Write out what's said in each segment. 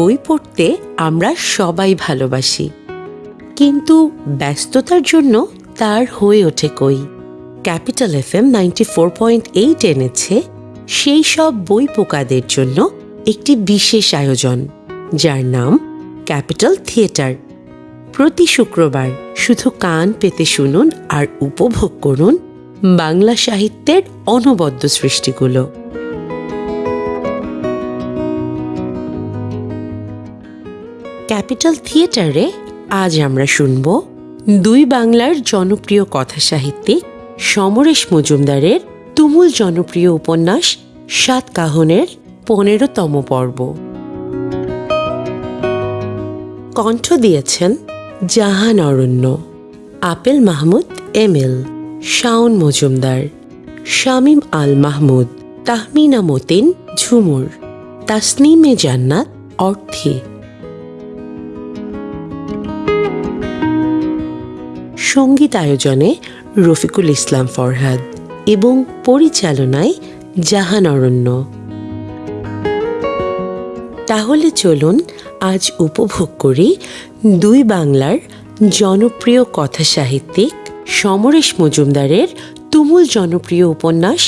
বই পড়তে আমরা সবাই ভালোবাসি। কিন্তু ব্যস্ততার জন্য তার হয়ে ওঠে কই? Capital F M ninety four point eight এনেছে সেই সব বই পোকাদের জন্য একটি বিশেষ আয়োজন, যার নাম ক্যাপিটাল থিয়েটার। প্রতি শুক্রবার শুধু কান পেতে শুনুন আর উপভোগ করুন বাংলা সাহিত্যের অনবদ্য সৃষ্টিগুলো। ক্যাপিটাল থিয়েটারে আজ আমরা শুনব দুই বাংলার জনপ্রিয় কথা সাহিত্যিক সমরেশ মজুমদারের তুমুল জনপ্রিয় উপন্যাস সাত কাহনের পনেরোতম পর্ব। কণ্ঠ দিয়েছেন জাহান অরণ্য, আপেল মাহমুদ এম এল, শাওন মজুমদার, শামীম আল মাহমুদ, তাহমিনা মতিন ঝুমুর, তাসনিমে জান্নাত অর্থে। সংগীত আয়োজনে রফিকুল ইসলাম ফরহাদ এবং পরিচালনায় জাহান অরণ্য। তাহলে চলুন আজ উপভোগ করি দুই বাংলার জনপ্রিয় কথা সাহিত্যিক সমরেশ মজুমদারের তুমুল জনপ্রিয় উপন্যাস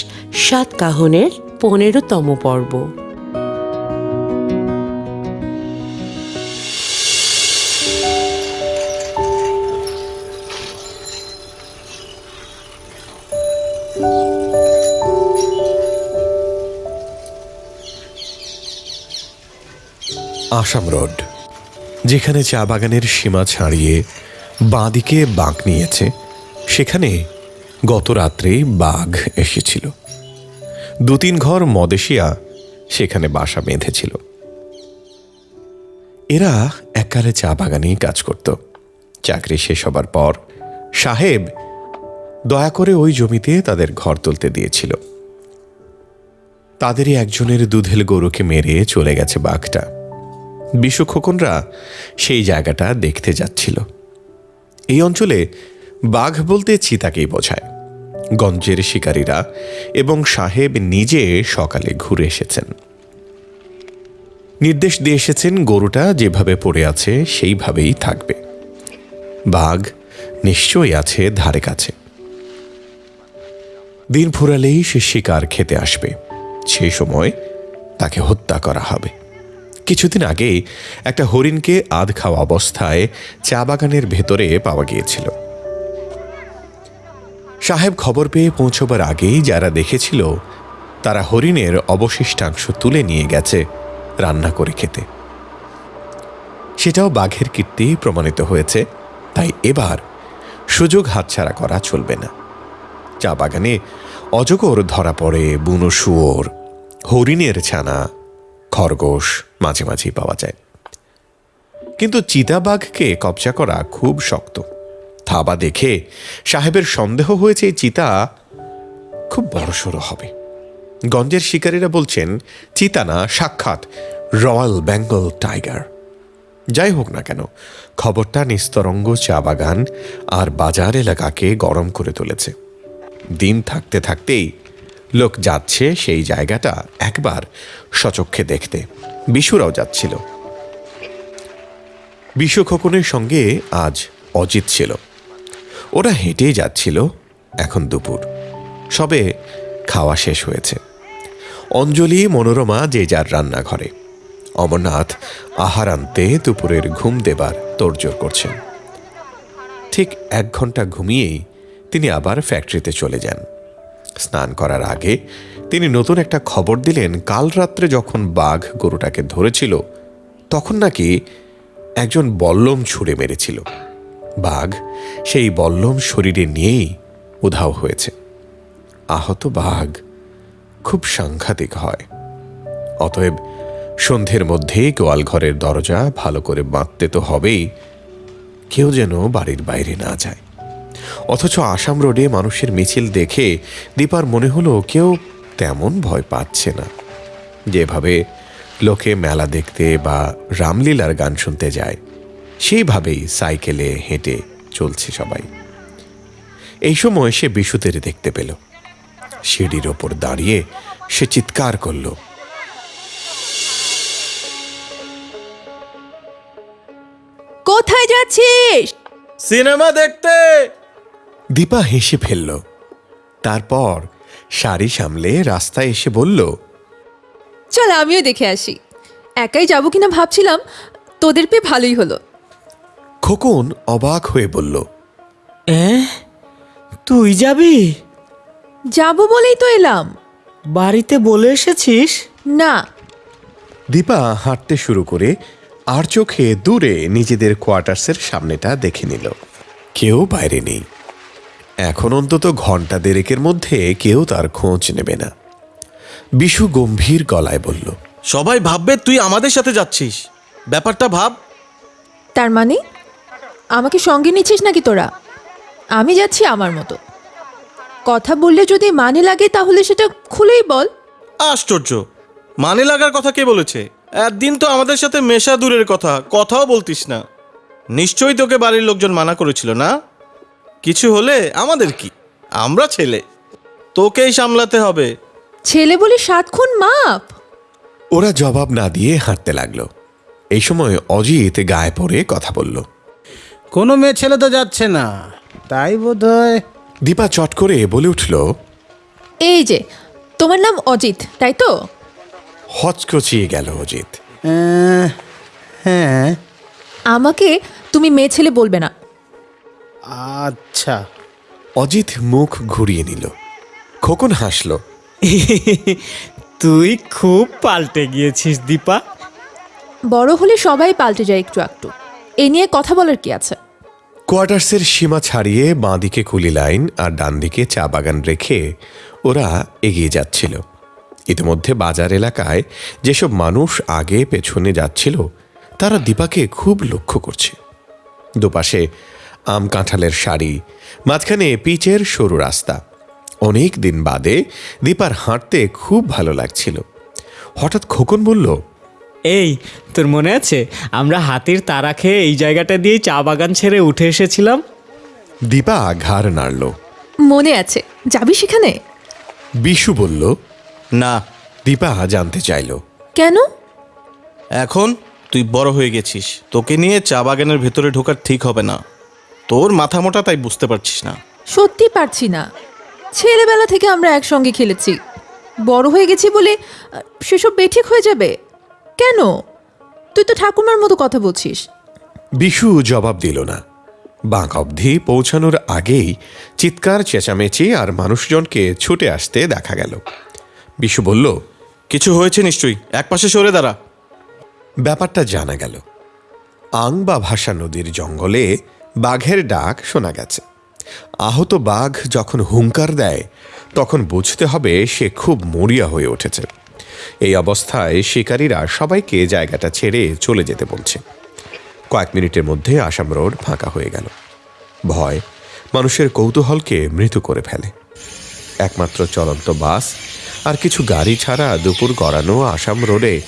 সাত কাহনের পনেরোতম পর্ব। আসাম রোড, যেখানে চা বাগানের সীমা ছাড়িয়ে বাঁদিকে বাঁক নিয়েছে, সেখানে গত রাত্রেই বাঘ এসেছিল। দু তিন ঘর মদেশিয়া সেখানে বাসা বেঁধেছিল। এরা এককালে চা বাগানেই কাজ করত। চাকরি শেষ হবার পর সাহেব দয়া করে ওই জমিতে তাদের ঘর তুলতে দিয়েছিল। তাদেরই একজনের দুধেল গরুকে মেরে চলে গেছে বাঘটা। বিশু খোকনরা সেই জায়গাটা দেখতে যাচ্ছিল। এই অঞ্চলে বাঘ বলতে চিতাকেই বোঝায়। গঞ্জের শিকারীরা এবং সাহেব নিজে সকালে ঘুরে এসেছেন। নির্দেশ দিয়ে এসেছেন গরুটা যেভাবে পড়ে আছে সেইভাবেই থাকবে। বাঘ নিশ্চয়ই আছে ধারে কাছে। দিন ফুরালেই সে শিকার খেতে আসবে। সেই সময় তাকে হত্যা করা হবে। কিছুদিন আগে একটা হরিণকে আধ খাওয়া অবস্থায় চা বাগানের ভেতরে পাওয়া গিয়েছিল। সাহেব খবর পেয়ে পৌঁছবার আগেই যারা দেখেছিল, তারা হরিণের অবশিষ্টাংশ তুলে নিয়ে গেছে রান্না করে খেতে। সেটাও বাঘের কীর্তি প্রমাণিত হয়েছে, তাই এবার সুযোগ হাতছাড়া করা চলবে না। চা বাগানে অজগর ধরা পড়ে বুনো শুয়োর, হরিণের ছানা, খরগোশ মাঝে মাঝেই পাওয়া যায়। কিন্তু চিতাবাঘকে কবজা করা খুব শক্ত। থাবা দেখে সাহেবের সন্দেহ হয়েছে চিতা খুব বড়সড় হবে। গঞ্জের শিকারীরা বলছেন চিতা না সাক্ষাৎ রয়্যাল বেঙ্গল টাইগার। যাই হোক না কেন, খবরটা নিস্তরঙ্গ চা বাগান আর বাজার এলাকাকে গরম করে তুলেছে। দিন থাকতে থাকতেই লোক যাচ্ছে সেই জায়গাটা একবার সচক্ষে দেখতে। বিশুরাও যাচ্ছিল। বিশু খোকনের সঙ্গে আজ অজিত ছিল। ওরা হেঁটেই যাচ্ছিল এখন দুপুর। সবে খাওয়া শেষ হয়েছে। অঞ্জলি, মনোরমা, যে যার রান্নাঘরে। অমরনাথ আহার আনতে দুপুরের ঘুম দেবার তোড়জোড় করছেন। ঠিক এক ঘণ্টা ঘুমিয়েই তিনি আবার ফ্যাক্টরিতে চলে যান। স্নান করার আগে তিনি নতুন একটা খবর দিলেন, কাল রাত্রে যখন বাঘ গরুটাকে ধরেছিল, তখন নাকি একজন বল্লম ছুঁড়ে মেরেছিল। বাঘ সেই বল্লম শরীরে নিয়েই উধাও হয়েছে। আহত বাঘ খুব সাংঘাতিক হয়। অতএব সন্ধ্যের মধ্যেই গোয়ালঘরের দরজা ভালো করে বাঁধতে তো হবেই, কেউ যেন বাড়ির বাইরে না যায়। অথচ আসাম রোডে মানুষের মিছিল দেখে দীপার মনে হলো কেউ তেমন ভয় পাচ্ছে না। যেভাবে লোকে মেলা দেখতে বা রামলীলার গান শুনতে যায় সেইভাবেই সাইকেলে হেঁটে চলছে সবাই। এই সময় সে বিশুতের দেখতে পেল। সিঁড়ির ওপর দাঁড়িয়ে সে চিৎকার করল। কোথায় যাচ্ছিস? সিনেমা দেখতে! দীপা হেসে ফেলল। তারপর শাড়ি সামলে রাস্তায় এসে বলল চল আমিও দেখে আসি। একাই যাব কিনা ভাবছিলাম তোদের পেয়ে ভালোই হলো। খোকন অবাক হয়ে বলল এ তুই যাবি? যাব বলেই তো এলাম। বাড়িতে বলে এসেছিস? না। দীপা হাঁটতে শুরু করে আর চোখে দূরে নিজেদের কোয়ার্টার্সের সামনেটা দেখে নিল। কেউ বাইরে নেই। এখন অন্তত ঘণ্টা দেড়েকের মধ্যে কেউ তার খোঁজ নেবে না। বিশু গম্ভীর গলায় বলল সবাই ভাববে তুই আমাদের সাথে যাচ্ছিস। ব্যাপারটা ভাব। তার মানে? আমাকে সঙ্গে নিচ্ছিস নাকি তোরা? আমি যাচ্ছি আমার মতো। কথা বললে যদি মানে লাগে তাহলে সেটা খুলেই বল। আশ্চর্য। মানে লাগার কথা কে বলেছে? একদিন তো আমাদের সাথে মেশা দূরের কথা কথাও বলতিস না। নিশ্চয়ই তোকে বাড়ির লোকজন মানা করেছিল না? কিছু হলে আমাদের কি? আমরা ছেলে। তোকেই সামলাতে হবে। ছেলে বলে সাত খুন মাপ। ওরা জবাব না দিয়ে হাঁটতে লাগল। এই সময় অজিত গায়ে পড়ে কথা বলল। কোনো মেয়ে ছেলে তো যাচ্ছে না। তাই বোধ হয় দীপা চট করে বলে উঠল এই যে তোমার নাম অজিত তাই তো? হচকচিয়ে গেল অজিত। হ্যাঁ। আমাকে তুমি মেয়ে ছেলে বলবে না। আচ্ছা। অজিত মুখ ঘুরিয়ে নিল। খোকন হাসল। তুই খুব পাল্টে গিয়েছিস দীপা। বড় হলে সবাই পাল্টে যায় একটু একটু এ নিয়ে কথা বলার কি আছে? কোয়ার্টার্সের সীমা ছাড়িয়ে বাঁদিকে কুলি লাইন আর ডান দিকে চা বাগান রেখে ওরা এগিয়ে যাচ্ছিল। ইতিমধ্যে বাজার এলাকায় যেসব মানুষ আগে পেছনে যাচ্ছিল তারা দীপাকে খুব লক্ষ্য করছে। দুপাশে আম কাঁঠালের শাড়ি মাঝখানে পিচের সরু রাস্তা। অনেক দিন বাদে দীপার হাঁটতে খুব ভালো লাগছিল। হঠাৎ খোকন বলল এই তোর মনে আছে? আমরা হাতির তারা খেয়ে এই জায়গাটা দিয়ে চা বাগান ছেড়ে উঠে এসেছিলাম? দীপা ঘাড় নাড়ল। মনে আছে। যাবি সেখানে? বিশু বলল না। দীপা জানতে চাইল। কেন? এখন তুই বড় হয়ে গেছিস। তোকে নিয়ে চা বাগানের ভেতরে ঢোকার ঠিক হবে না। তোর মাথা মোটা তাই বুঝতে পারছিস না। সত্যি পারছি না। ছেলেবেলা থেকে আমরা একসঙ্গে খেলেছি। বড় হয়ে গেছি বলে সেসব বেঠিক হয়ে যাবে? কেন? তুই তো ঠাকুমার মতো কথা বলছিস। বিশু জবাব দিল না। বাঁক অবধি পৌঁছানোর আগেই চিৎকার চেঁচামেচি আর মানুষজনকে ছুটে আসতে দেখা গেল। বিশু বলল কিছু হয়েছে নিশ্চয়ই এক পাশে সরে দাঁড়া। ব্যাপারটা জানা গেল। আং বা ভাষা নদীর জঙ্গলে বাঘের ডাক শোনা গেছে। আহত বাঘ যখন হুঙ্কার দেয়, তখন বুঝতে হবে সে খুব মরিয়া হয়ে উঠেছে। এই অবস্থায় শিকারীরা সবাইকে জায়গাটা ছেড়ে চলে যেতে বলছে। কয়েক মিনিটের মধ্যে আসাম রোড ফাঁকা হয়ে গেল। ভয় মানুষের কৌতূহলকে মৃত করে ফেলে। একমাত্র চলন্ত বাস আর কিছু গাড়ি ছাড়া দুপুর গড়ানো আসাম রোডে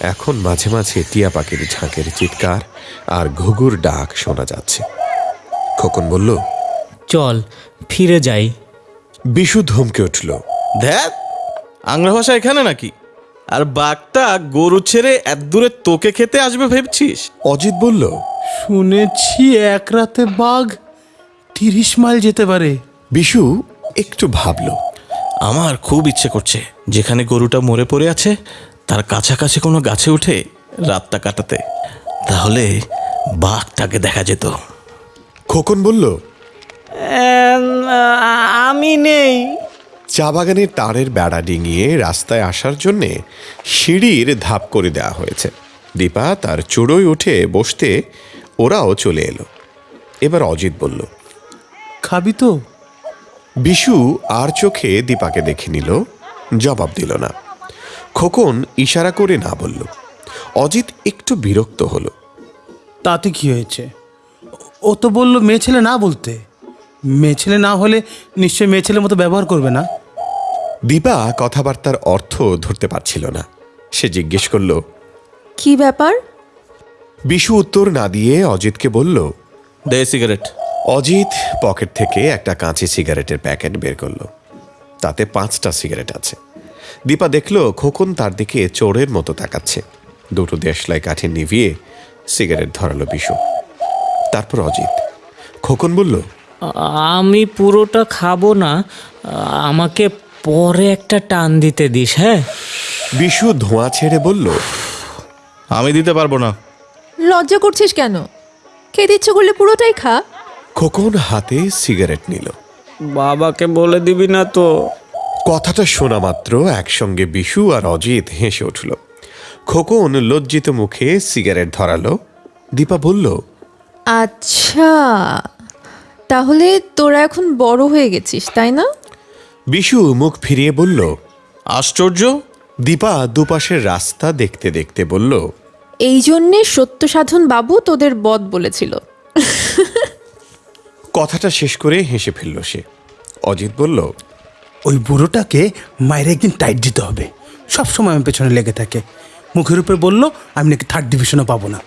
এখন মাঝে মাঝে টিয়া পাখির ঝাঁকের চিৎকার আর ঘুঘুর ডাক শোনা যাচ্ছে। খোকন বলল চল ফিরে যাই। বিশু ধমকে উঠল ধ্যাত আংরা ভাষা এখানে নাকি? আর বাঘটা গরু ছেড়ে এত দূরে তোকে খেতে আসবে ভেবছিস? অজিত বলল শুনেছি এক রাতে বাঘ তিরিশ মাইল যেতে পারে। বিশু একটু ভাবল আমার খুব ইচ্ছে করছে যেখানে গরুটা মরে পড়ে আছে তার কাছাকাছি কোনো গাছে উঠে রাতটা কাটাতে। তাহলে বাঘটাকে দেখা যেত। খোকন বলল আমি নেই। চা বাগানের তারের বেড়া ডিঙিয়ে রাস্তায় আসার জন্যে সিঁড়ির ধাপ করে দেওয়া হয়েছে। দীপা তার চুড়োয় উঠে বসতে ওরাও চলে এলো। এবার অজিত বলল খাবি তো। বিশু আর চোখে দীপাকে দেখে নিল জবাব দিল না। খোকন ইশারা করে না বলল। অজিত একটু বিরক্ত হলো। তাতে কি হয়েছে? ও তো বলল মেয়ে ছেলে না বলতে। মেয়ে ছেলে না হলে নিশ্চয়ই মেয়ে ছেলের মতো ব্যবহার করবে না। দীপা কথাবার্তার অর্থ ধরতে পারছিল না। সে জিজ্ঞেস করল কি ব্যাপার? বিশু উত্তর না দিয়ে অজিতকে বলল দে সিগারেট। অজিত পকেট থেকে একটা কাঁচি সিগারেটের প্যাকেট বের করল। তাতে পাঁচটা সিগারেট আছে। দীপা দেখল খোকন তার দিকে চোরের মতো তাকাচ্ছে। দুটো দেশলাই কাঠি নিভিয়ে সিগারেট ধরালো বিশু। তারপর অজিত। খোকন বলল আমি পুরোটা খাব না আমাকে পরে একটা টান দিতে দিস হ্যাঁ? বিশু ধোঁয়া ছেড়ে বলল আমি দিতে পারব না। লজ্জা করছিস কেন? খেতে ইচ্ছে করলে পুরোটাই খা। খোকন হাতে সিগারেট নিল। বাবাকে বলে দিবি না তো। কথাটা শোনা মাত্র একসঙ্গে বিশু আর অজিত হেসে উঠল। খোকন লজ্জিত মুখে সিগারেট ধরালো। দীপা বলল আচ্ছা তাহলে তোরা এখন বড় হয়ে গেছিস তাই না? বিশু মুখ ফিরিয়ে বলল আশ্চর্য। দীপা দুপাশের রাস্তা দেখতে দেখতে বলল এই জন্যে সত্য সাধন বাবু তোদের বদ বলেছিল। কথাটা শেষ করে হেসে ফেলল সে। অজিত বলল ওই বুড়োটাকে মায়ের একদিন টাইট দিতে হবে। সব সময় আমার পেছনে লেগে থাকে। মুখের উপরে বলল আমি নাকি থার্ড ডিভিশনও পাবো না।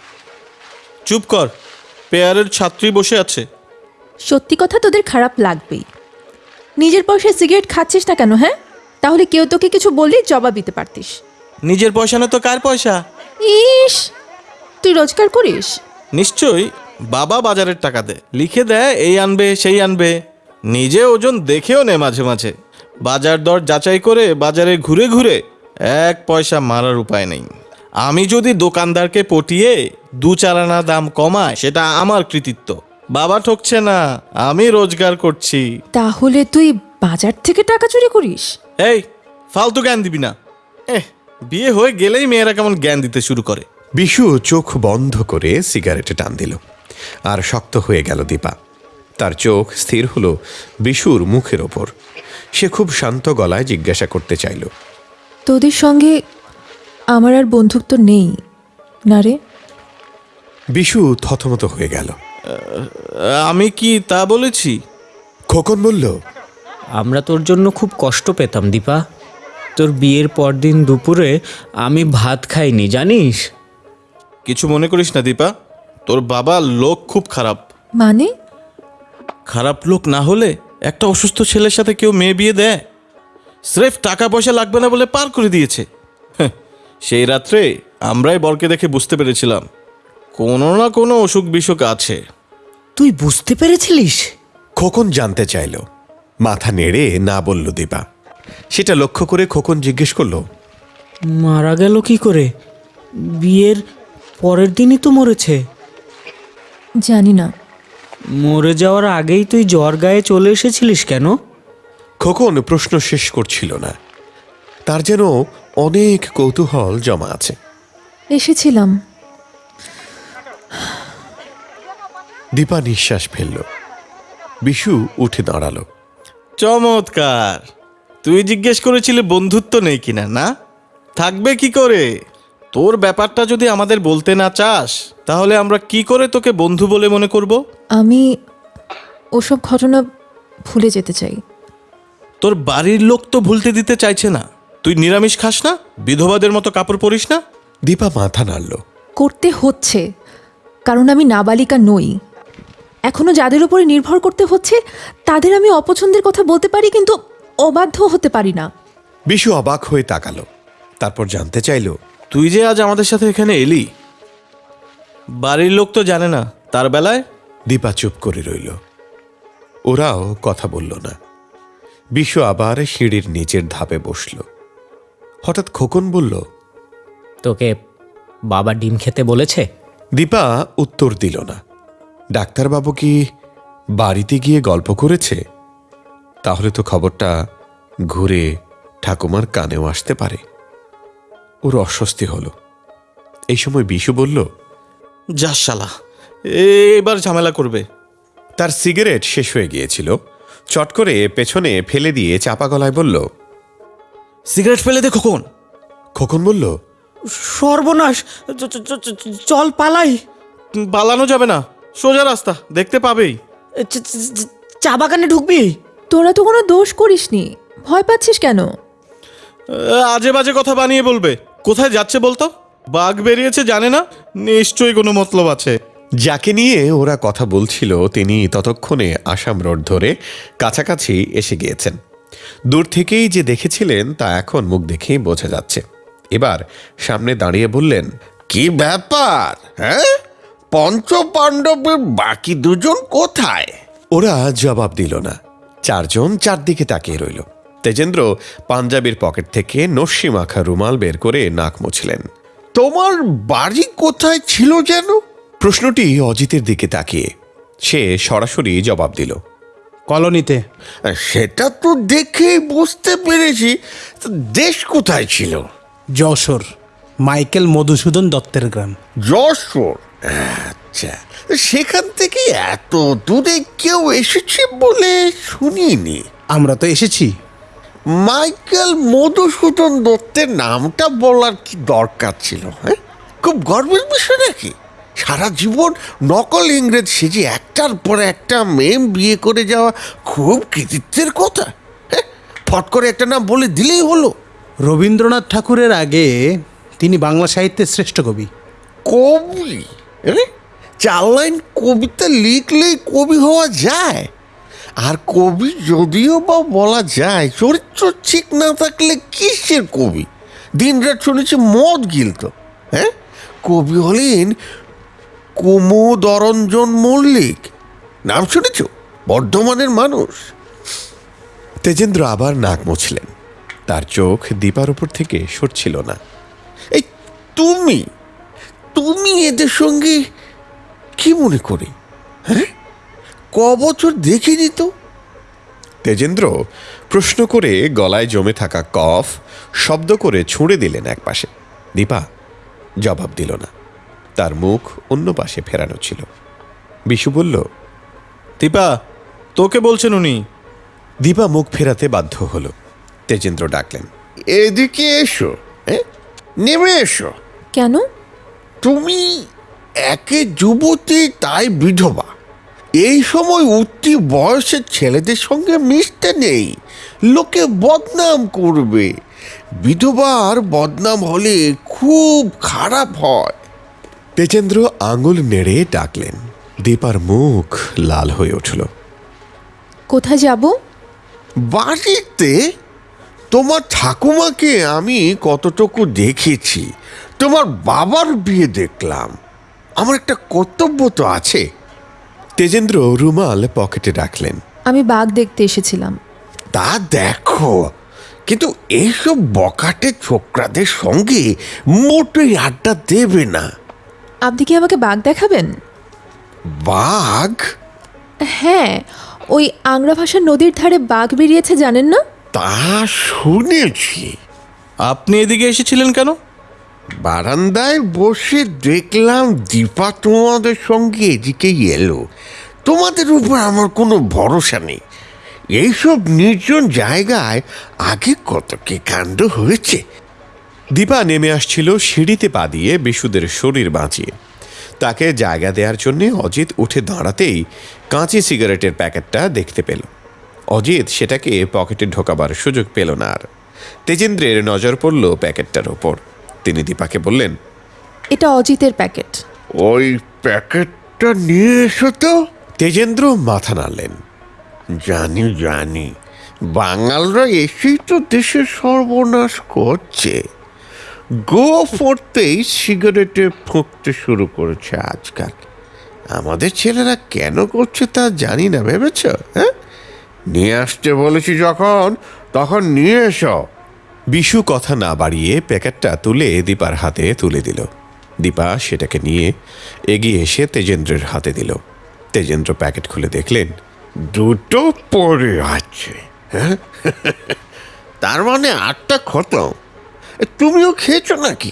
চুপ কর পেয়ারের ছাত্রী বসে আছে। সত্যি কথা তোদের খারাপ লাগবেই। নিজের পয়সায় সিগারেট খাচ্ছিস না কেন হ্যাঁ? তাহলে কেউ তোকে কিছু বললেই জবাব দিতে পারতিস। নিজের পয়সা না তো কার পয়সা? ইস! তুই রোজগার করিস? নিশ্চয়ই বাবা বাজারের টাকা দেয় লিখে দেয় এই আনবে সেই আনবে। নিজে ওজন দেখেও নে মাঝে মাঝে। বাজার দর যাচাই করে বাজারে ঘুরে ঘুরে এক পয়সা মারার উপায় নেই। আমি যদি দোকানদারকে পটিয়ে দু চার আনা দাম কমায় সেটা আমার কৃতিত্ব। বাবা ঠকছে না আমি রোজগার করছি। তাহলে তুই বাজার থেকে টাকা চুরি করিস? এই ফালতু জ্ঞান দিবি না। এহ বিয়ে হয়ে গেলেই মেয়েরা কেমন জ্ঞান দিতে শুরু করে। বিশু চোখ বন্ধ করে সিগারেটে টান দিল। আর শক্ত হয়ে গেল দীপা। তার চোখ স্থির হলো বিশুর মুখের ওপর। সে খুব শান্ত গলায় জিজ্ঞাসা করতে চাইল তোদের সঙ্গে আমার আর বন্ধুত্ব নেই না রে? বিশু থতমত হয়ে গেল। আমি কি তা বলেছি? খোকন বলল আমরা তোর জন্য খুব কষ্ট পেতাম দীপা। তোর বিয়ের পরদিন দুপুরে আমি ভাত খাইনি জানিস? কিছু মনে করিস না দীপা। তোর বাবা লোক খুব খারাপ। মানে? খারাপ লোক না হলে একটা অসুস্থ ছেলের সাথে কেউ মেয়ে বিয়ে দেয়? স্রেফ টাকা পয়সা লাগবে না বলে পার করে দিয়েছে। হ্যাঁ, সেই রাত্রে আমরাই বরকে দেখে বুঝতে পেরেছিলাম কোনো না কোনো অসুখ বিসুখ আছে। তুই বুঝতে পেরেছিলিস? খোকন জানতে চাইল। মাথা নেড়ে না বলল দীপা সেটা লক্ষ্য করে খোকন জিজ্ঞেস করল মারা গেল কি করে? বিয়ের পরের দিনই তো মরেছে। জানি না। মরে যাওয়ার আগেই তুই জ্বর গায়ে চলে এসেছিলিস কেন? খোকন প্রশ্ন শেষ করছিল না। তার যেন অনেক কৌতূহল জমা আছে। এসেছিলাম। দীপা নিঃশ্বাস ফেলল। বিশু উঠে দাঁড়াল। চমৎকার! তুই জিজ্ঞেস করেছিলি বন্ধুত্ব নেই কিনা না? থাকবে কি করে? তোর ব্যাপারটা যদি আমাদের বলতে না চাস তাহলে আমরা কি করে তোকে বন্ধু বলে মনে করব? আমি ওসব ঘটনা ভুলে যেতে চাই। তোর বাড়ির লোক তো ভুলতে দিতে চাইছে না। তুই নিরামিষ খাস না? বিধবাদের মতো কাপড় পরিস না? দীপা মাথা নাড়ল। করতে হচ্ছে কারণ আমি নাবালিকা নই। এখনও যাদের উপরে নির্ভর করতে হচ্ছে তাদের আমি অপছন্দের কথা বলতে পারি কিন্তু অবাধ্য হতে পারি না। বিশু অবাক হয়ে তাকালো। তারপর জানতে চাইল তুই যে আজ আমাদের সাথে এখানে এলি বাড়ির লোক তো জানে না তার বেলায়? দীপা চুপ করে রইল। ওরাও কথা বলল না। বিশু আবার সিঁড়ির নিচের ধাপে বসল। হঠাৎ খোকন বলল তোকে বাবা ডিম খেতে বলেছে? দীপা উত্তর দিল না। ডাক্তারবাবু কি বাড়িতে গিয়ে গল্প করেছে? তাহলে তো খবরটা ঘুরে ঠাকুমার কানেও আসতে পারে। ওর অস্বস্তি হলো। এই সময় বিশু বলল যা শালা এবার ঝামেলা করবে। তার সিগারেট শেষ হয়ে গিয়েছিল। চট করে পেছনে ফেলে দিয়ে চাপা গলায় বলল সিগারেট ফেলে দে খোকন। খোকন বলল সর্বনাশ চ- চ- চ- চ- চল পালাই। পালানো যাবে না সোজা রাস্তা দেখতে পাবেই। চা বাগানে ঢুকবি? তোরা তো কোনো দোষ করিসনি ভয় পাচ্ছিস কেন? আজে বাজে কথা বানিয়ে বলবে কোথায় যাচ্ছে বলতো? বাঘ বেরিয়েছে জানে না নিশ্চয়ই কোনো মতলব আছে। যাকে নিয়ে ওরা কথা বলছিল, তিনি ততক্ষণে আসাম রোড ধরে কাছাকাছি এসে গিয়েছেন। দূর থেকেই যে দেখেছিলেন, তা এখন মুখ দেখেই বোঝা যাচ্ছে। এবার সামনে দাঁড়িয়ে বললেন, কি ব্যাপার হ্যাঁ? পঞ্চ পাণ্ডবের বাকি দুজন কোথায়? ওরা জবাব দিল না। চারজন চারদিকে তাকিয়ে রইল। তেজেন্দ্র পাঞ্জাবির পকেট থেকে নস্যি মাখা রুমাল বের করে নাক মুছলেন। তোমার বাড়ি কোথায় ছিল যেন? প্রশ্নটি অজিতের দিকে তাকিয়ে। সে সরাসরি জবাব দিল। কলোনিতে। সেটা তো দেখেই বুঝতে পেরেছি। তো দেশ কোথায় ছিল? যশোর মাইকেল মধুসূদন দত্তের গ্রাম। যশোর? আচ্ছা সেখান থেকে এত দূরে কেউ এসেছে বলে শুনিনি। আমরা তো এসেছি। মাইকেল মধুসূদন দত্তের নামটা বলার কি দরকার ছিল হ্যাঁ? খুব গর্বের বিষয় নাকি? সারা জীবন নকল ইংরেজ সেজে একটার পর একটা মেম বিয়ে করে যাওয়া খুব কৃতিত্বের কথা। হ্যাঁ ফট করে একটা নাম বলে দিলেই হলো। রবীন্দ্রনাথ ঠাকুরের আগে তিনি বাংলা সাহিত্যের শ্রেষ্ঠ কবি। কবি? চার লাইন কবিতা লিখলেই কবি হওয়া যায়। আর কবি যদিও বা বলা যায় চরিত্র ঠিক না থাকলে কিসের কবি? দিনরাত শুনেছি মদ গিলত। হ্যাঁ কবি হলেন কুমুদরঞ্জন মল্লিক। নাম শুনেছ? বর্ধমানের মানুষ। তেজেন্দ্র আবার নাক মুছলেন। তার চোখ দীপার উপর থেকে সরছিল না। এই তুমি? তুমি এদের সঙ্গে কি মনে করে? হ্যাঁ? ক বছর দেখিনি তো? তেজেন্দ্র প্রশ্ন করে গলায় জমে থাকা কফ শব্দ করে ছুঁড়ে দিলেন একপাশে। দীপা জবাব দিল না। তার মুখ অন্য পাশে ফেরানো ছিল। বিশু বলল দীপা তোকে বলছেন উনি? দীপা মুখ ফেরাতে বাধ্য হলো। তেজেন্দ্র ডাকলেন এদিকে এসো হ্যাঁ? নেমে এসো। কেন? তুমি একে যুবতী তাই বিধবা। এই সময় উঠতি বয়সের ছেলেদের সঙ্গে মিশতে নেই লোকে বদনাম করবে। বিধবার বদনাম হলে খুব খারাপ হয়। তেজেন্দ্র আঙুল নেড়ে ডাকলেন। দীপার মুখ লাল হয়ে উঠল। কোথায় যাব? বাড়িতে? তোমার ঠাকুমাকে আমি কতটুকু দেখেছি। তোমার বাবার বিয়ে দেখলাম। আমার একটা কর্তব্য তো আছে। তেজেন্দ্র রুমাল পকেটে রাখলেন। আমি বাঘ দেখতে এসেছিলাম। তা দেখো। কিন্তু এইসব বকাটে ছোকরাদের সঙ্গে মোটেই আড্ডা দেবে না। আপনি কি আমাকে বাঘ দেখাবেন? বাঘ? হ্যাঁ ওই আংরা ভাষার নদীর ধারে বাঘ বেরিয়েছে জানেন না? তা শুনেছি। আপনি এদিকে এসেছিলেন কেন? বারান্দায় বসে দেখলাম দীপা তোমাদের সঙ্গে এদিকে এলো। তোমাদের উপর আমার কোনো ভরসা নেই। এইসব নির্জন জায়গায় আগে কত কি কাণ্ড হয়েছে? দীপা নেমে আসছিল সিঁড়িতে পা দিয়ে বিশুদের শরীর বাঁচিয়ে। তাকে জায়গা দেওয়ার জন্য অজিত উঠে দাঁড়াতেই কাঁচি সিগারেটের প্যাকেটটা দেখতে পেল। অজিত সেটাকে পকেটে ঢোকাবার সুযোগ পেল না আর। তেজেন্দ্রের নজর পড়ল প্যাকেটটার ওপর। তিনি দীপাকে বললেন এটা অজিতের প্যাকেট। ওই প্যাকেটটা নিয়ে এসো তো। তেজেন্দ্র মাথা নাড়লেন। জানি জানি। বাঙালরা এসেই তো দেশের সর্বনাশ করছে। গো ফোরতেই সিগারেটে ফুঁকতে শুরু করেছে আজকাল। আমাদের ছেলেরা কেন করছে তা জানি না ভেবেছ? হ্যাঁ? নিয়ে আসতে বলেছি যখন তখন নিয়ে এসো। বিশু কথা না বাড়িয়ে প্যাকেটটা তুলে দীপার হাতে তুলে দিল। দীপা সেটাকে নিয়ে এগিয়ে এসে তেজেন্দ্রের হাতে দিল। তেজেন্দ্র প্যাকেট খুলে দেখলেন দুটো পড়ে আছে। হ্যাঁ? তার মানে আটটা খতম। তুমিও খেয়েছো নাকি?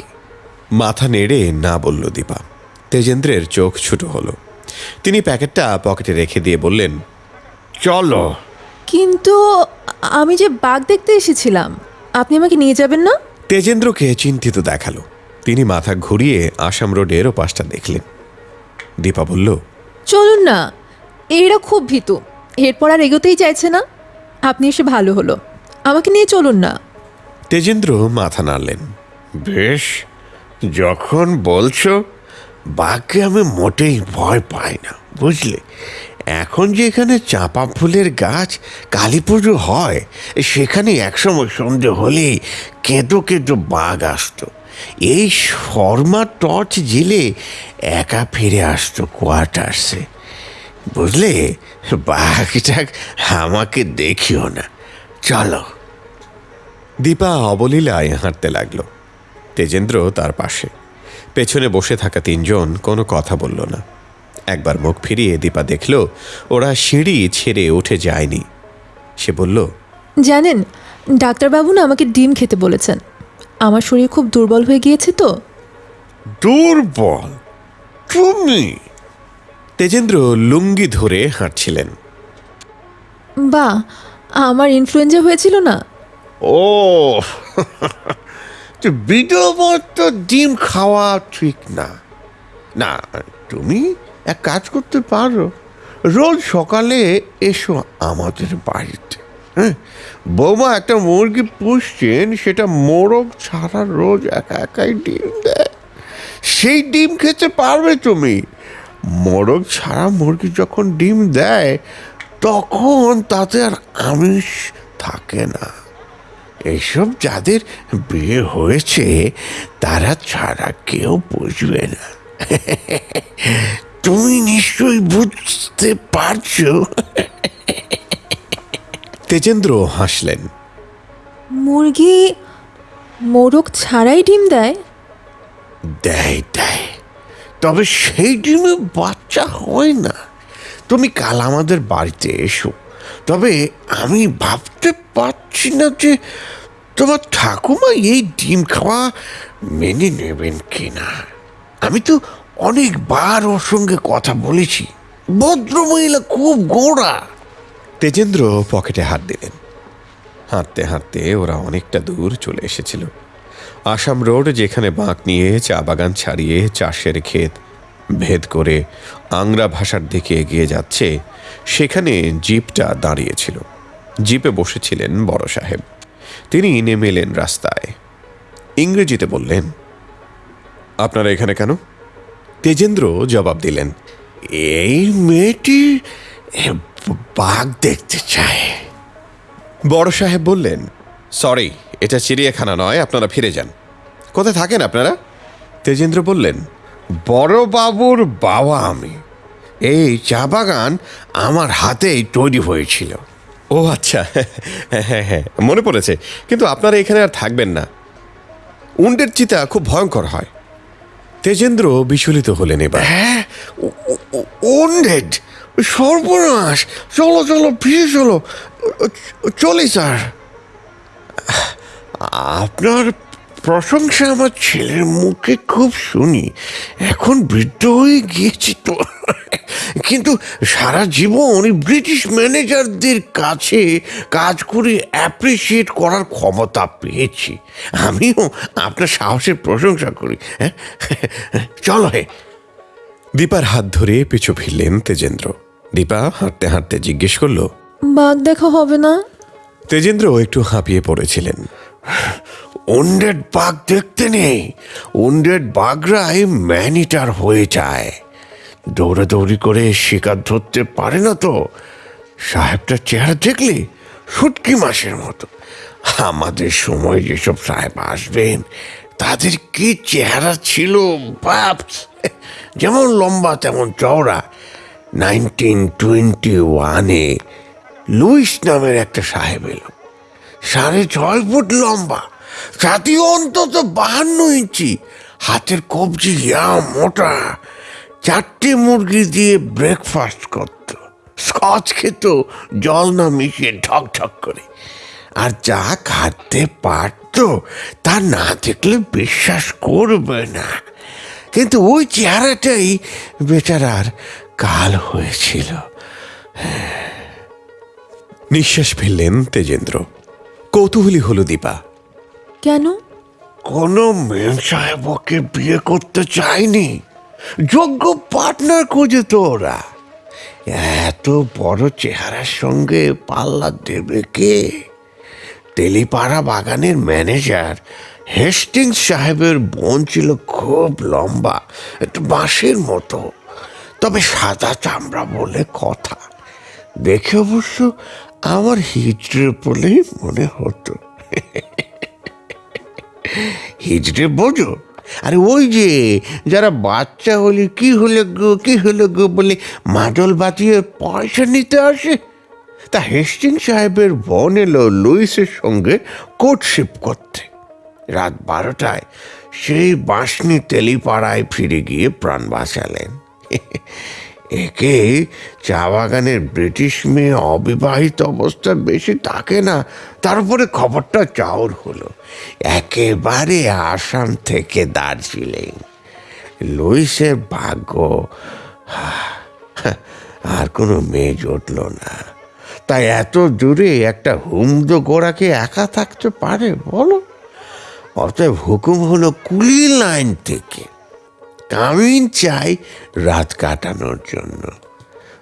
মাথা নেড়ে না বলল দীপা। তেজেন্দ্রের চোখ ছোট হলো। তিনি প্যাকেটটা পকেটে রেখে দিয়ে বললেন চলো। কিন্তু আমি যে বাঘ দেখতে এসেছিলাম আপনি আমাকে নিয়ে যাবেন না? তেজেন্দ্রকে চিন্তিত দেখাল। তিনি মাথা ঘুরিয়ে আসাম রোডের ওপাশটা দেখলেন। দীপা বলল চলুন না এরা খুব ভীতু। এরপর আর এগোতেই চাইছে না। আপনি এসে ভালো হলো। আমাকে নিয়ে চলুন না। তেজেন্দ্র মাথা নাড়লেন। বেশ যখন বলছো বাঘকে আমি মোটেই ভয় পাই না বুঝলে? এখন যে এখানে চাঁপা ফুলের গাছ কালী পুজো হয় সেখানে একসময় সন্ধে হলেই কেঁদো কেঁদো বাঘ আসতো। এই শর্মা টর্চ জেলে একা ফিরে আসতো কোয়ার্টার্সে। বুঝলে? বাঘটাক আমাকে দেখিও না। চলো। দীপা অবলীলায় হাঁটতে লাগল। তেজেন্দ্র তার পাশে। পেছনে বসে থাকা তিনজন কোনো কথা বলল না। একবার মুখ ফিরিয়ে দীপা দেখল ওরা সিঁড়ি ছেড়ে উঠে যায়নি। সে বলল জানেন ডাক্তারবাবু না আমাকে ডিম খেতে বলেছেন। আমার শরীর খুব দুর্বল হয়ে গিয়েছে তো। দুর্বল? তুমি? তেজেন্দ্র লুঙ্গি ধরে হাঁটছিলেন। বা আমার ইনফ্লুয়েঞ্জা হয়েছিল না? ও। বিধবার তো ডিম খাওয়া ঠিক না। না, তুমি এক কাজ করতে পারো। রোজ সকালে এসো আমাদের বাড়িতে। হ্যাঁ বৌমা একটা মুরগি পুষছেন, সেটা মোরগ ছাড়া রোজ একা একাই ডিম দেয়। সেই ডিম খেতে পারবে তুমি। মোরগ ছাড়া মুরগি যখন ডিম দেয়, তখন তাতে আর আমিষ থাকে না। এইসব যাদের বিয়ে হয়েছে তারা ছাড়া কেউ বুঝবে না। তুমি নিশ্চয়ই বুঝতে পারছ। তেজেন্দ্র হাসলেন। মুরগি মোরগ ছাড়াই ডিম দেয়? দেয় দেয়। তবে সেই ডিমে বাচ্চা হয় না। তুমি কাল আমাদের বাড়িতে এসো। তবে আমি ভাবতে পারছি না যে তোমার ঠাকুমা এই ডিম খাওয়া মেনে নেবেন কিনা। আমি তো অনেকবার ওর সঙ্গে কথা বলেছি। ভদ্রমহিলা খুব গোড়া। তেজেন্দ্র পকেটে হাত দিলেন। হাঁটতে হাঁটতে ওরা অনেকটা দূর চলে এসেছিল। আসাম রোড যেখানে বাঁক নিয়ে চা বাগান ছাড়িয়ে চাষের ক্ষেত ভেদ করে আংরা ভাষার দিকে এগিয়ে যাচ্ছে, সেখানে জিপটা দাঁড়িয়েছিল। জিপে বসেছিলেন বড় সাহেব। তিনি নেমে এলেন রাস্তায়। ইংরেজিতে বললেন, আপনারা এখানে কেন? তেজেন্দ্র জবাব দিলেন, এই মেয়েটি বাঘ দেখতে চায়। বড় সাহেব বললেন, সরি, এটা চিড়িয়াখানা নয়, আপনারা ফিরে যান। কোথায় থাকেন আপনারা? তেজেন্দ্র বললেন বড় বাবুর বাবা আমি। এই চা বাগান আমার হাতেই তৈরি হয়েছিল। ও আচ্ছা হ্যাঁ হ্যাঁ হ্যাঁ মনে পড়েছে কিন্তু আপনারা এখানে আর থাকবেন না। উন্ডের চিতা খুব ভয়ঙ্কর হয়। তেজেন্দ্র বিচলিত হলেন এবার। হ্যাঁ ওন্ডেড সর্বনাশ। চলো চলো ফিরে চলো। চলি স্যার। আপনার প্রশংসা আমার ছেলের মুখে খুব শুনি। এখন বৃদ্ধ হয়ে গিয়েছি তো। কিন্তু সারা জীবন ব্রিটিশ ম্যানেজারদের কাছে কাজ করে অ্যাপ্রিসিয়েট করার ক্ষমতা পেয়েছি। আমিও আপনার সাহসের প্রশংসা করি। হ্যাঁ? চলো হে। দীপার হাত ধরে পিছু ফিরলেন তেজেন্দ্র। দীপা হাঁটতে হাঁটতে জিজ্ঞেস করল বাঘ দেখা হবে না? তেজেন্দ্র একটু হাঁপিয়ে পড়েছিলেন। ওন্ডেড বাঘ দেখতে নেই। ওন্ডেড বাঘরাই ম্যানিটার হয়ে যায়। দৌড়াদৌড়ি করে শিকার ধরতে পারে না তো। সাহেবটার চেহারা দেখলে শুটকি মাসের মতো। আমাদের সময় যেসব সাহেব আসবেন, তাদের কি চেহারা ছিল, বাপ যেমন লম্বা, তেমন চওড়া। নাইনটিন টোয়েন্টি ওয়ানে লুইস নামের একটা সাহেব এলো। সাড়ে ছয় ফুট লম্বা ছাতি অন্তত বাহান্ন ইঞ্চি। হাতের কবজি ইয়া মোটা। চারটে মুরগি দিয়ে ব্রেকফাস্ট করত। স্কচ খেত, জল না মিশিয়ে ঠক ঠক করে। আর যা খাতে পারত, তা না দেখলে বিশ্বাস করবে না। কিন্তু ওই চেহারাটাই বেচারার কাল হয়েছিল। নিঃশ্বাস ফেললেন তেজেন্দ্র। কৌতূহলী হলো দীপা। কেন? কোনো মেম সাহেব ওকে বিয়ে করতে চায়নি যোগ্য পার্টনার খুঁজে তো ওরা। এত বড় চেহারার সঙ্গে পাল্লা দেবে কে? তেলিপাড়া বাগানের ম্যানেজার হেস্টিংস সাহেবের বোন ছিল খুব লম্বা, একটু বাঁশের মতো। তবে সাদা চামড়া বলে কথা। দেখে অবশ্য আমার হিজড়ে বলেই মনে হতো। হিজড়ে বোঝো। আরে ওই যে যারা বাচ্চা হলে কি হলো গো, কি হলো গো বলে মাদল বাজিয়ে পয়সা নিতে আসে? তা হেস্টিং সাহেবের বোন এলো লুইসের সঙ্গে কোর্টশিপ করতে। রাত বারোটায় সেই বাঁশনি তেলিপাড়ায় ফিরে গিয়ে প্রাণ বাঁচালেন। একে চা বাগানের ব্রিটিশ মেয়ে অবিবাহিত অবস্থা বেশি থাকে না তারপরে খবরটা চাউর হলো। একেবারে আসাম থেকে দার্জিলিং। লুইসের ভাগ্য, আর কোনো মেয়ে জুটল না। তাই এত দূরে একটা হুমদ গোড়াকে একা থাকতে পারে বলো? অতএব হুকুম হলো কুলি লাইন থেকে। কামিন চাই রাত কাটানোর জন্য।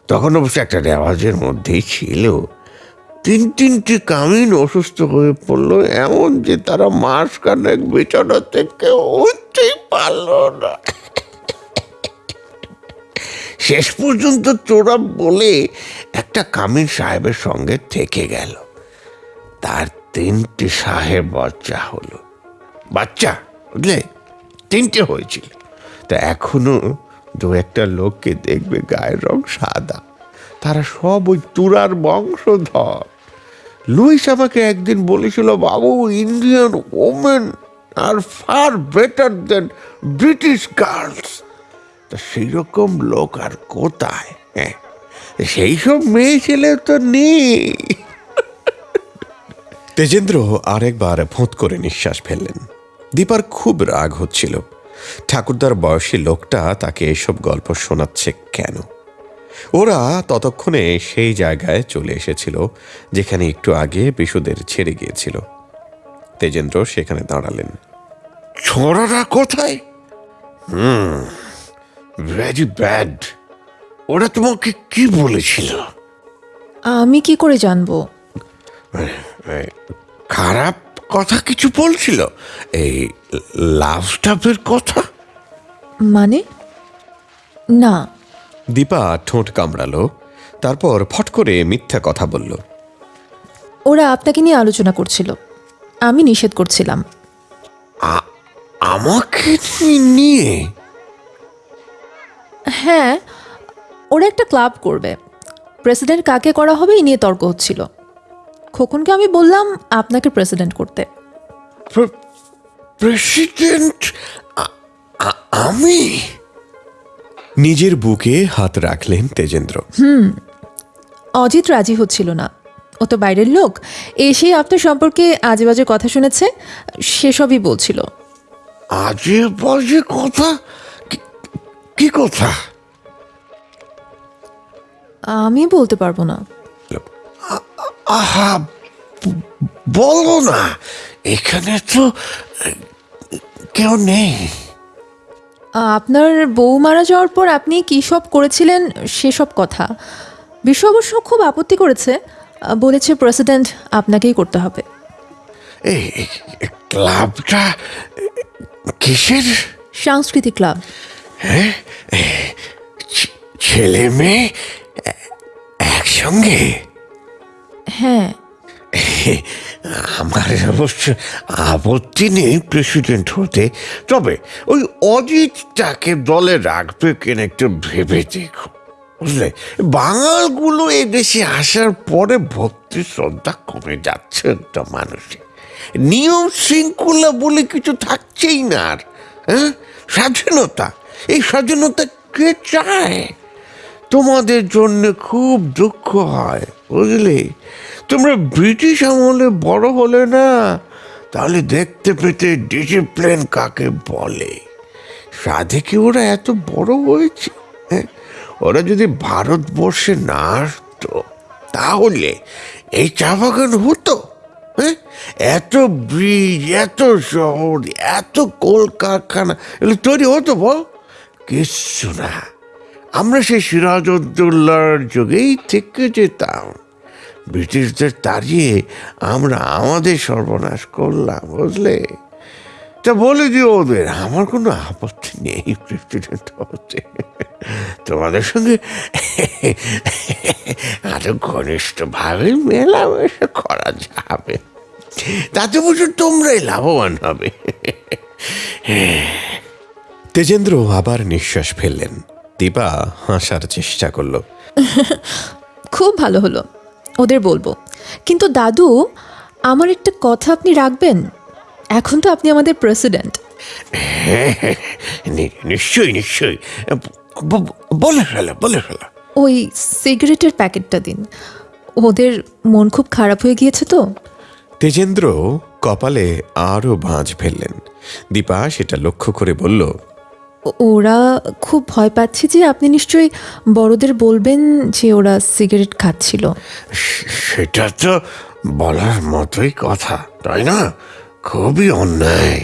তখন অবশ্য একটা রেওয়াজের মধ্যেই ছিল। তিন তিনটি কামিন অসুস্থ হয়ে পড়ল, এমন যে তারা মাস কানেক বিছানা থেকে উঠতেই পারল না। শেষ পর্যন্ত তোরা বলে একটা কামিন সাহেবের সঙ্গে থেকে গেল। তার তিনটি সাহেব বাচ্চা হলো। বাচ্চা, বুঝলে? তিনটে হয়েছিল। তা এখনও দু একটা লোককে দেখবে গায়ের রং সাদা। তারা সব ওই তুরার বংশধর। লুইস আমাকে একদিন বলেছিল, বাবু, Indian women are far better than British girls. তা সেই রকম লোক আর কোথায়? হ্যাঁ সেই সব মেয়ে ছেলে তো নেই। তেজেন্দ্র আরেকবার ভোঁত করে নিঃশ্বাস ফেললেন। দীপার খুব রাগ হচ্ছিল। ঠাকুরদার বয়সী লোকটা তাকে এসব গল্প শোনাচ্ছে কেন? ওরা ততক্ষণে সেই জায়গায় চলে এসেছিল যেখানে একটু আগে বিশুদের ছেড়ে গিয়েছিল। তেজেন্দ্র সেখানে দাঁড়ালেন। ছোড়ারা কোথায়? হুম ভেরি ব্যাড ওরা তোমাকে কি বলেছিল? আমি কি করে জানব? খারাপ? কথা কিছু বলছিল? এই লাভ স্টাফের কথা? মানে? না। দীপা ঠোঁট কামড়ালো তারপর ফট করে মিথ্যা কথা বলল। ওরা আপনাকে নিয়ে আলোচনা করছিল। আমি নিষেধ করছিলাম। আমাকে নিয়ে হ্যাঁ ওরা একটা ক্লাব করবে। প্রেসিডেন্ট কাকে করা হবে এই নিয়ে তর্ক হচ্ছিল। খোকনকে আমি বললাম আপনাকে প্রেসিডেন্ট করতে। প্রেসিডেন্ট আমি? নিজের বুকে হাত রাখলেন তেজেন্দ্র। হুম অজিত রাজি হচ্ছিল না। ও তো বাইরের লোক এসে আপনার সম্পর্কে আজে বাজে কথা শুনেছে সেসবই বলছিল। আজে বাজে কথা? কি- কি কথা? আমি বলতে পারব না। আহা বলো না এখানে তো কেউ নেই। আপনার বউ মারা যাওয়ার পর আপনি কী সব করেছিলেন সেসব কথা? বিশ্ব অবশ্য খুব আপত্তি করেছে। বলেছে প্রেসিডেন্ট আপনাকেই করতে হবে। এই ক্লাবটা কিসের? সাংস্কৃতিক ক্লাব। ছে- ছেলে মেয়ে একসঙ্গে? হ্যাঁ। আমার অবশ্য আপত্তি নেই প্রেসিডেন্ট হতে। তবে ওই অজিতটাকে দলে রাখবে কেন একটু ভেবে দেখো, বুঝলে? বাঙালগুলো এই দেশে আসার পরে ভক্তি শ্রদ্ধা কমে যাচ্ছে একটা মানুষের নিয়ম শৃঙ্খলা বলে কিছু থাকছেই না আর হ্যাঁ? স্বাধীনতা, এই স্বাধীনতা কে চায়? তোমাদের জন্য খুব দুঃখ হয়, বুঝলে? তোমরা ব্রিটিশ আমলে বড় হলে না, তাহলে দেখতে পেতে ডিসিপ্লিন কাকে বলে? সাধে কি ওরা এত বড় হয়েছে? হ্যাঁ? ওরা যদি ভারতবর্ষে না আসতো, তাহলে এই চা বাগান হতো হ্যাঁ? এত ব্রিজ এত শহর, এত কলকারখানা, এগুলো তৈরি হতো বল? কিচ্ছু না। আমরা সেই সিরাজউদ্দৌলার যুগেই থেকে যেতাম। ব্রিটিশদের তাড়িয়ে আমরা আমাদের সর্বনাশ করলাম, বুঝলে? তা বলে দিও ওদের, আমার কোনো আপত্তি নেই প্রেসিডেন্ট হতে তোমাদের সঙ্গে আরও ঘনিষ্ঠভাবে মেলামেশা করা যাবে। তাতে বছর তোমরাই লাভবান হবে। তেজেন্দ্র আবার নিঃশ্বাস ফেললেন। দীপা হাসার চেষ্টা করল? খুব ভালো হলো ওদের বলব। কিন্তু দাদু আমার একটা কথা আপনি রাখবেন? এখন তো আপনি আমাদের প্রেসিডেন্ট নিশ্চয়ই নিশ্চয়ই। বলে ফেলো বলে ফেলো। ওই সিগারেটের প্যাকেটটা দিন। ওদের মন খুব খারাপ হয়ে গিয়েছে তো। তেজেন্দ্র কপালে আরও ভাঁজ ফেললেন। দীপা সেটা লক্ষ্য করে বলল ওরা খুব ভয় পাচ্ছে যে আপনি নিশ্চয়ই বড়দের বলবেন যে ওরা সিগারেট খাচ্ছিল। সেটা তো বলার মতোই কথা তাই না? খুবই অন্যায়।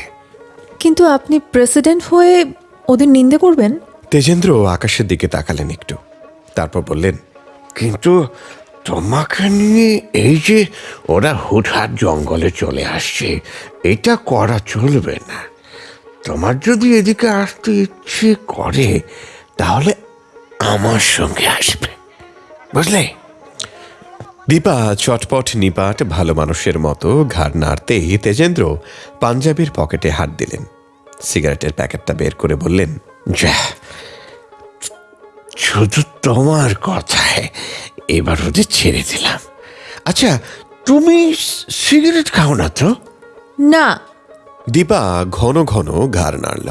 কিন্তু আপনি প্রেসিডেন্ট হয়ে ওদের নিন্দে করবেন? তেজেন্দ্র আকাশের দিকে তাকালেন একটু তারপর বললেন কিন্তু তোমাকে নিয়ে এই যে ওরা হুটহাট জঙ্গলে চলে আসছে এটা করা চলবে না। তোমার যদি এদিকে আসতে ইচ্ছে করে তাহলে আমার সঙ্গে আসবে। বুঝলে? দীপা চটপট নিপাট ভালো মানুষের মতো ঘাড় নাড়তেই তেজেন্দ্র পাঞ্জাবির পকেটে হাত দিলেন। সিগারেটের প্যাকেটটা বের করে বললেন যা শুধু তোমার কথায় এবার ওদের ছেড়ে দিলাম। আচ্ছা তুমি সিগারেট খাও না তো? না দীপা ঘন ঘন ঘাড় নাড়ল।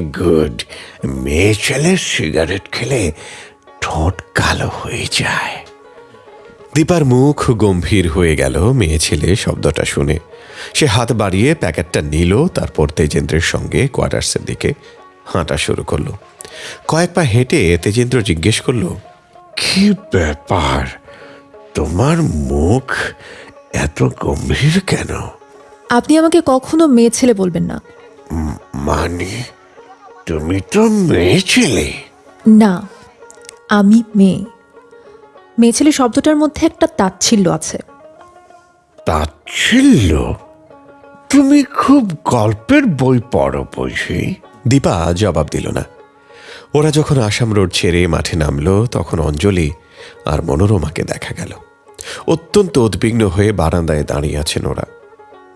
গুড মেয়ে ছেলে সিগারেট খেলে ঠোঁট কালো হয়ে যায়। দীপার মুখ গম্ভীর হয়ে গেল মেয়ে ছেলে শব্দটা শুনে। সে হাত বাড়িয়ে প্যাকেটটা নিল তারপর তেজেন্দ্রের সঙ্গে কোয়ার্টার্সের দিকে হাঁটা শুরু করল। কয়েক পা হেঁটে তেজেন্দ্র জিজ্ঞেস করল কি ব্যাপার? তোমার মুখ এত গম্ভীর কেন? আপনি আমাকে কখনো মেয়ে ছেলে বলবেন না। মানে? তুমি তো মেয়ে ছেলে। না আমি মেয়ে। মেয়ে ছেলে শব্দটার মধ্যে একটা তাচ্ছিল্য আছে। তাচ্ছিল্য? তুমি খুব গল্পের বই পড়ো বুঝি? দীপা জবাব দিল না। ওরা যখন আসাম রোড ছেড়ে মাঠে নামলো তখন অঞ্জলি আর মনোরমাকে দেখা গেল। অত্যন্ত উদ্বিগ্ন হয়ে বারান্দায় দাঁড়িয়ে আছেন ওরা।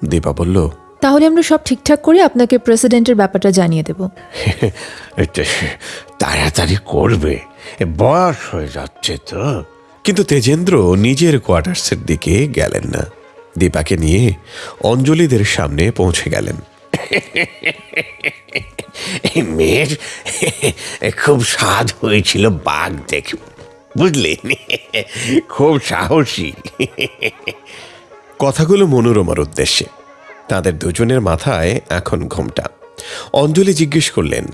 দীপা বলল তাহলে আমরা সব ঠিকঠাক করে আপনাকে প্রেসিডেন্টের ব্যাপারটা জানিয়ে দেব। তাড়াতাড়ি করবে। বয়স হয়ে যাচ্ছে তো। কিন্তু তেজেন্দ্র নিজের কোয়ার্টার্সের দিকে গেলেন না। দীপাকে নিয়ে অঞ্জলিদের সামনে পৌঁছে গেলেন। মেয়ের খুব স্বাদ হয়েছিল বাঘ দেখে। বুঝলেন? খুব সাহসী। কথাগুলো মনোরমার উদ্দেশ্যে। তাদের দুজনের মাথায় এখন ঘোমটা। অঞ্জলি জিজ্ঞেস করলেন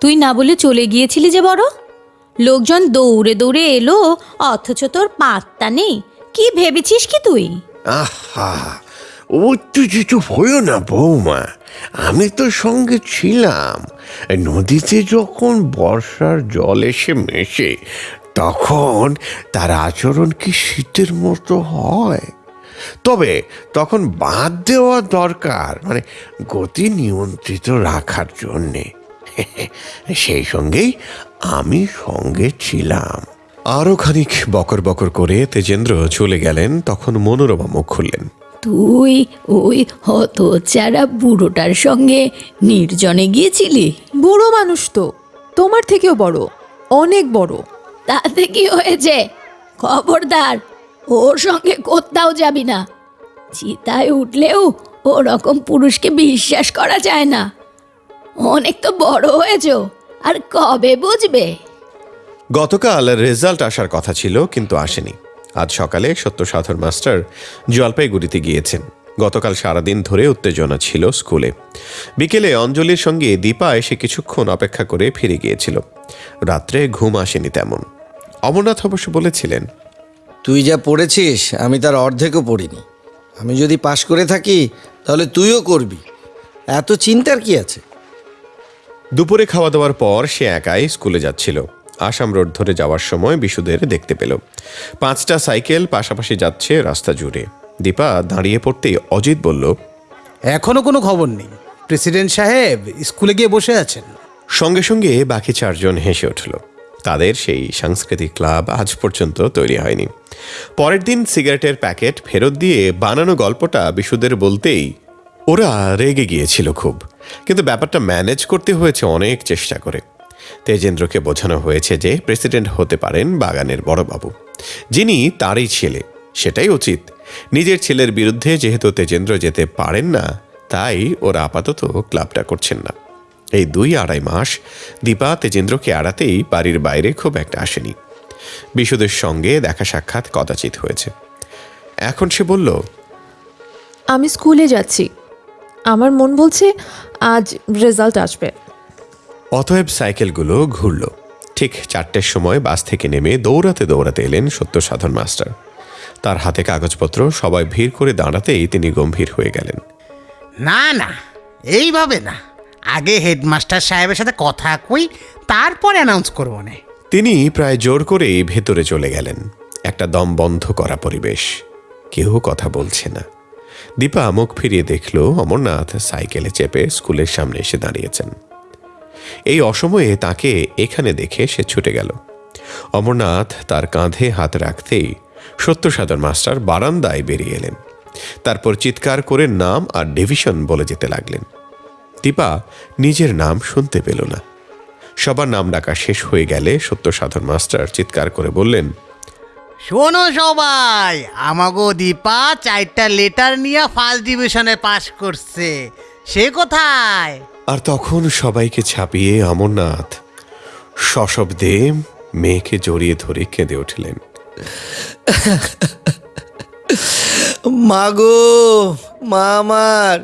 তুই না বলে চলে গিয়েছিলি যে বড়? লোকজন দৌড়ে দৌড়ে এলো অথচ তোর পাত্তা নেই। কি ভেবেছিস কি তুই? আহা উত্তেজিত হইও না বৌমা। আমি তো সঙ্গে ছিলাম। নদীতে যখন বর্ষার জল এসে মেশে তখন তার আচরণ কি শীতের মতো হয়? তবে তখন বাদ দেওয়া দরকার মানে গতি নিয়ন্ত্রিত রাখার জন্যে। সেই সঙ্গেই আমি সঙ্গে ছিলাম। আরও খানিক বকর বকর করে তেজেন্দ্র চলে গেলেন তখন মনোরমা মুখ খুললেন। তুই ওই হত হতচারা বুড়োটার সঙ্গে নির্জনে গিয়েছিলি? বুড়ো মানুষ তো তোমার থেকেও বড় অনেক বড়। তাতে কি হয়েছে? খবরদার ওর সঙ্গে কোথাও যাবি না। চিতায় উঠলেও ওরকম পুরুষকে বিশ্বাস করা যায় না। অনেক তো বড় হয়েছ, আর কবে বুঝবে? গতকাল রেজাল্ট আসার কথা ছিল, কিন্তু আসেনি। আজ সকালে সত্য সাধন মাস্টার জলপাইগুড়িতে গিয়েছেন। গতকাল সারাদিন ধরে উত্তেজনা ছিল স্কুলে। বিকেলে অঞ্জলির সঙ্গে দীপা এসে কিছুক্ষণ অপেক্ষা করে ফিরে গিয়েছিল। রাত্রে ঘুম আসেনি তেমন। অমরনাথ অবশ্য বলেছিলেন তুই যা পড়েছিস আমি তার অর্ধেকও পড়িনি। আমি যদি পাশ করে থাকি তাহলে তুইও করবি। এত চিন্তার কি আছে? দুপুরে খাওয়া দাওয়ার পর সে একাই স্কুলে যাচ্ছিল। আসাম রোড ধরে যাওয়ার সময় বিশুদের দেখতে পেল। পাঁচটা সাইকেল পাশাপাশি যাচ্ছে রাস্তা জুড়ে। দীপা দাঁড়িয়ে পড়তেই অজিত বলল এখনও কোনো খবর নেই। প্রেসিডেন্ট সাহেব স্কুলে গিয়ে বসে আছেন। সঙ্গে সঙ্গে বাকি চারজন হেসে উঠল। তাদের সেই সাংস্কৃতিক ক্লাব আজ পর্যন্ত তৈরি হয়নি। পরের দিন সিগারেটের প্যাকেট ফেরত দিয়ে বানানো গল্পটা বিশুদের বলতেই ওরা রেগে গিয়েছিল খুব। কিন্তু ব্যাপারটা ম্যানেজ করতে হয়েছে অনেক চেষ্টা করে। তেজেন্দ্রকে বোঝানো হয়েছে যে প্রেসিডেন্ট হতে পারেন বাগানের বড়বাবু। যিনি তারই ছেলে, সেটাই উচিত। নিজের ছেলের বিরুদ্ধে যেহেতু তেজেন্দ্র যেতে পারেন না, তাই ওরা আপাতত ক্লাবটা করছেন না। এই দুই আড়াই মাস দীপা তেজেন্দ্রকে এড়াতেই বাড়ির বাইরে খুব একটা আসেনি। বিশুদের সঙ্গে দেখা সাক্ষাৎ কদাচিৎ হয়েছে। এখন সে বলল আমি স্কুলে যাচ্ছি। আমার মন বলছে আজ রেজাল্ট আসবে। অতএব সাইকেলগুলো ঘুরল। ঠিক চারটের সময় বাস থেকে নেমে দৌড়াতে দৌড়াতে এলেন সত্য সাধন মাস্টার। তার হাতে কাগজপত্র সবাই ভিড় করে দাঁড়াতেই তিনি গম্ভীর হয়ে গেলেন। না না এইভাবে না। আগে হেডমাস্টার সাহেবের সাথে কথা কই তারপর অ্যানাউন্স করব না। তিনি প্রায় জোর করেই ভেতরে চলে গেলেন। একটা দম বন্ধ করা পরিবেশ। কেউ কথা বলছে না। দীপা মুখ ফিরিয়ে দেখল অমরনাথ সাইকেলে চেপে স্কুলের সামনে এসে দাঁড়িয়েছেন। এই অসময়ে তাকে এখানে দেখে সে ছুটে গেল। অমরনাথ তার কাঁধে হাত রাখতেই সত্যসাধন মাস্টার বারান্দায় বেরিয়ে এলেন। তারপর চিৎকার করে নাম আর ডিভিশন বলে যেতে লাগলেন। দীপা নিজের নাম শুনতে পেল না। সবার নাম ডাকা শেষ হয়ে গেলে সত্য সাধন মাস্টার চিৎকার করে বললেন শোনো সবাই আমাগো দীপা চারটা লেটার নিয়ে ফার্স্ট ডিভিশনে পাশ করছে। সে কোথায়? আর তখন সবাইকে ছাপিয়ে অমরনাথ সশব্দে মেয়েকে জড়িয়ে ধরে কেঁদে উঠলেন। মা গো মা আমার।